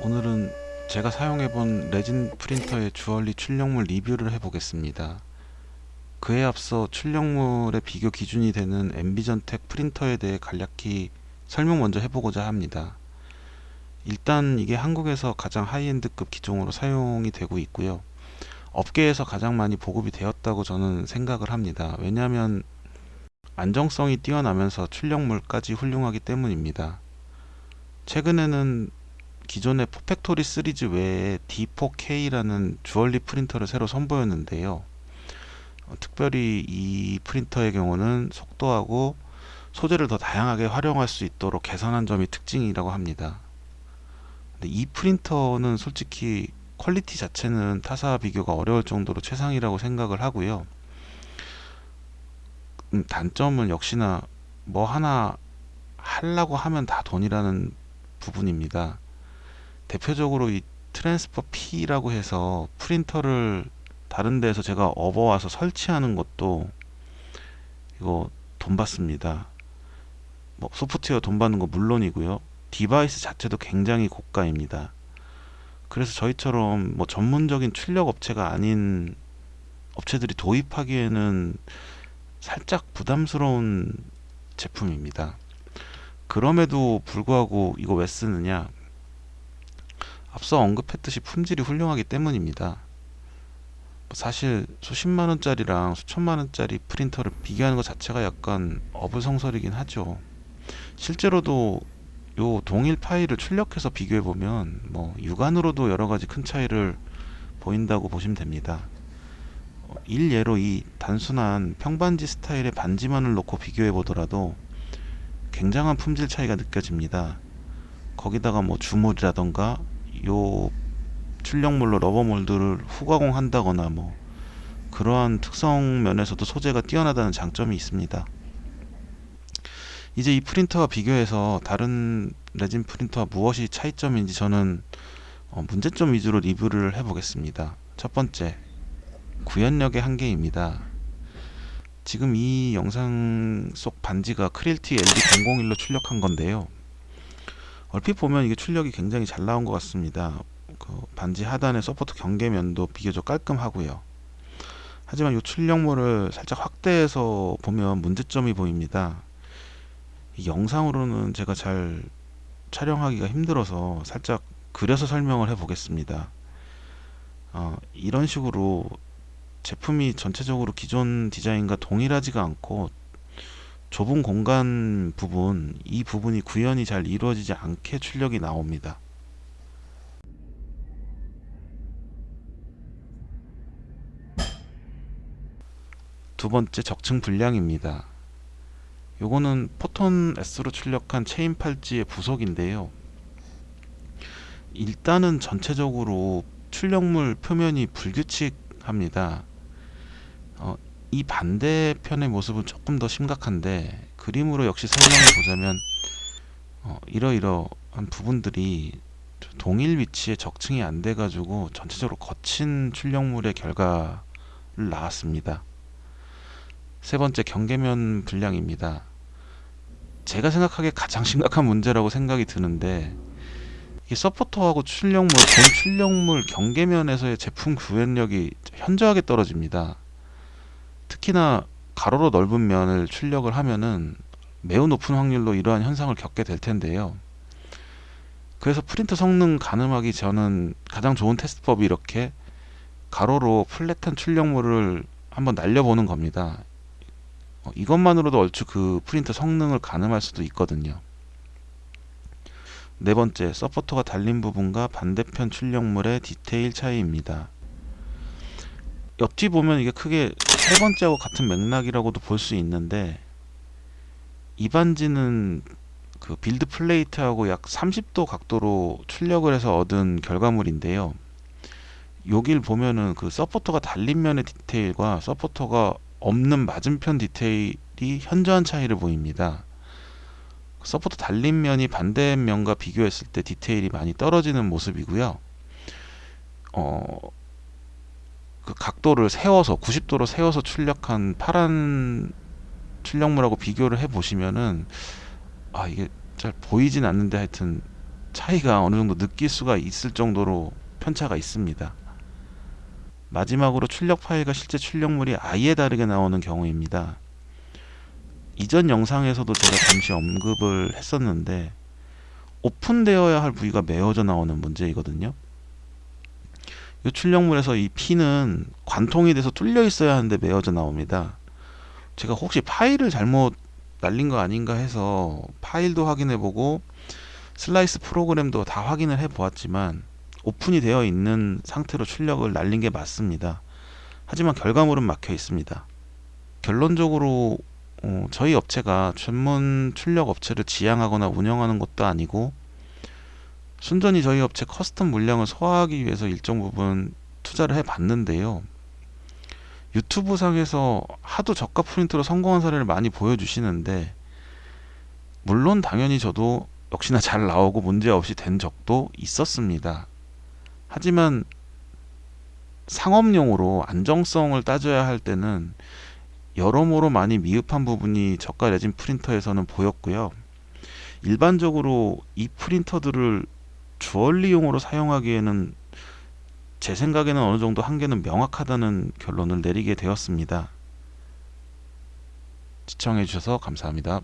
오늘은 제가 사용해본 레진 프린터의 주얼리 출력물 리뷰를 해보겠습니다. 그에 앞서 출력물의 비교 기준이 되는 EnvisionTEC 프린터에 대해 간략히 설명 먼저 해보고자 합니다. 일단 이게 한국에서 가장 high-end급 기종으로 사용이 되고 있고요. 업계에서 가장 많이 보급이 되었다고 저는 생각을 합니다. 왜냐하면 안정성이 뛰어나면서 출력물까지 훌륭하기 때문입니다. 최근에는 기존의 Perfactory 시리즈 외에 D4K라는 주얼리 프린터를 새로 선보였는데요. 어, 특별히 이 프린터의 경우는 속도하고 소재를 더 다양하게 활용할 수 있도록 개선한 점이 특징이라고 합니다. 근데 이 프린터는 솔직히 quality 자체는 타사와 비교가 어려울 정도로 최상이라고 생각을 하고요. 음, 단점은 역시나 뭐 하나 하려고 하면 다 돈이라는 부분입니다. 대표적으로 이 transfer fee라고 해서 프린터를 다른 데서 제가 업어와서 설치하는 것도 이거 돈 받습니다. 뭐 소프트웨어 돈 받는 거 물론이고요. device 자체도 굉장히 고가입니다. 그래서 저희처럼 뭐 전문적인 출력 업체가 아닌 업체들이 도입하기에는 살짝 부담스러운 제품입니다. 그럼에도 불구하고 이거 왜 쓰느냐? 앞서 언급했듯이 품질이 훌륭하기 때문입니다. 사실 수십만 원짜리랑 수천만 원짜리 프린터를 비교하는 것 자체가 약간 어불성설이긴 하죠. 실제로도 요 동일 파일을 출력해서 비교해 보면 뭐 육안으로도 여러 가지 큰 차이를 보인다고 보시면 됩니다. 일예로 이 단순한 평반지 스타일의 반지만을 놓고 비교해 보더라도 굉장한 품질 차이가 느껴집니다. 거기다가 뭐 주물이라던가 요 출력물로 rubber mold를 후가공 한다거나 뭐 그러한 특성 면에서도 소재가 뛰어나다는 장점이 있습니다. 이제 이 프린터와 비교해서 다른 레진 프린터와 무엇이 차이점인지 저는 어, 문제점 위주로 리뷰를 해보겠습니다. 첫 번째, 구현력의 한계입니다. 지금 이 영상 속 반지가 Creality LD001로 출력한 건데요. 얼핏 보면 이게 출력이 굉장히 잘 나온 것 같습니다. 그 반지 하단의 support 경계면도 비교적 깔끔하고요. 하지만 이 출력물을 살짝 확대해서 보면 문제점이 보입니다. 영상으로는 제가 잘 촬영하기가 힘들어서 살짝 그려서 설명을 해 보겠습니다. 어, 이런 식으로 제품이 전체적으로 기존 디자인과 동일하지가 않고 좁은 공간 부분 이 부분이 구현이 잘 이루어지지 않게 출력이 나옵니다. 두 번째 적층 분량입니다. 요거는 포톤 S로 출력한 체인 팔찌의 부속인데요. 일단은 전체적으로 출력물 표면이 불규칙합니다. 어, 이 반대편의 모습은 조금 더 심각한데 그림으로 역시 설명해 보자면 어, 이러이러한 부분들이 동일 위치에 적층이 안 돼 가지고 전체적으로 거친 출력물의 결과를 나왔습니다. 세 번째 경계면 분량입니다. 제가 생각하기에 가장 심각한 문제라고 생각이 드는데 이 서포터하고 출력물, 본 출력물 경계면에서의 제품 구현력이 현저하게 떨어집니다 특히나 가로로 넓은 면을 출력을 하면은 매우 높은 확률로 이러한 현상을 겪게 될 텐데요. 그래서 프린터 성능 가늠하기 저는 가장 좋은 테스트법이 이렇게 가로로 flat한 출력물을 한번 날려보는 겁니다. 어, 이것만으로도 얼추 그 프린터 성능을 가늠할 수도 있거든요. 네 번째, 서포터가 달린 부분과 반대편 출력물의 디테일 차이입니다. 얼핏 보면 이게 크게 세 번째하고 같은 맥락이라고도 볼 수 있는데 이 반지는 그 build plate하고 약 30도 각도로 출력을 해서 얻은 결과물인데요. 여길 보면은 그 서포터가 달린 면의 디테일과 서포터가 없는 맞은편 디테일이 현저한 차이를 보입니다. 서포터 달린 면이 반대 면과 비교했을 때 디테일이 많이 떨어지는 모습이고요. 어, 그 각도를 세워서 90도로 세워서 출력한 파란 출력물하고 비교를 해 보시면은 아 이게 잘 보이진 않는데 하여튼 차이가 어느 정도 느낄 수가 있을 정도로 편차가 있습니다. 마지막으로 출력 파일과 실제 출력물이 아예 다르게 나오는 경우입니다. 이전 영상에서도 제가 잠시 언급을 했었는데 오픈되어야 할 부위가 메어져 나오는 문제이거든요. 이 출력물에서 이 핀은 관통이 돼서 뚫려 있어야 하는데 메어져 나옵니다. 제가 혹시 파일을 잘못 날린 거 아닌가 해서 파일도 확인해 보고 슬라이스 프로그램도 다 확인을 해 보았지만 오픈이 되어 있는 상태로 출력을 날린 게 맞습니다. 하지만 결과물은 막혀 있습니다. 결론적으로 어, 저희 업체가 전문 출력 업체를 지향하거나 운영하는 것도 아니고 순전히 저희 업체 custom 물량을 소화하기 위해서 일정 부분 투자를 해 봤는데요. 유튜브 상에서 하도 저가 프린트로 성공한 사례를 많이 보여주시는데 물론 당연히 저도 역시나 잘 나오고 문제 없이 된 적도 있었습니다. 하지만 상업용으로 안정성을 따져야 할 때는 여러모로 많이 미흡한 부분이 저가 레진 프린터에서는 보였고요. 일반적으로 이 프린터들을 주얼리용으로 사용하기에는 제 생각에는 어느 정도 한계는 명확하다는 결론을 내리게 되었습니다. 시청해 주셔서 감사합니다.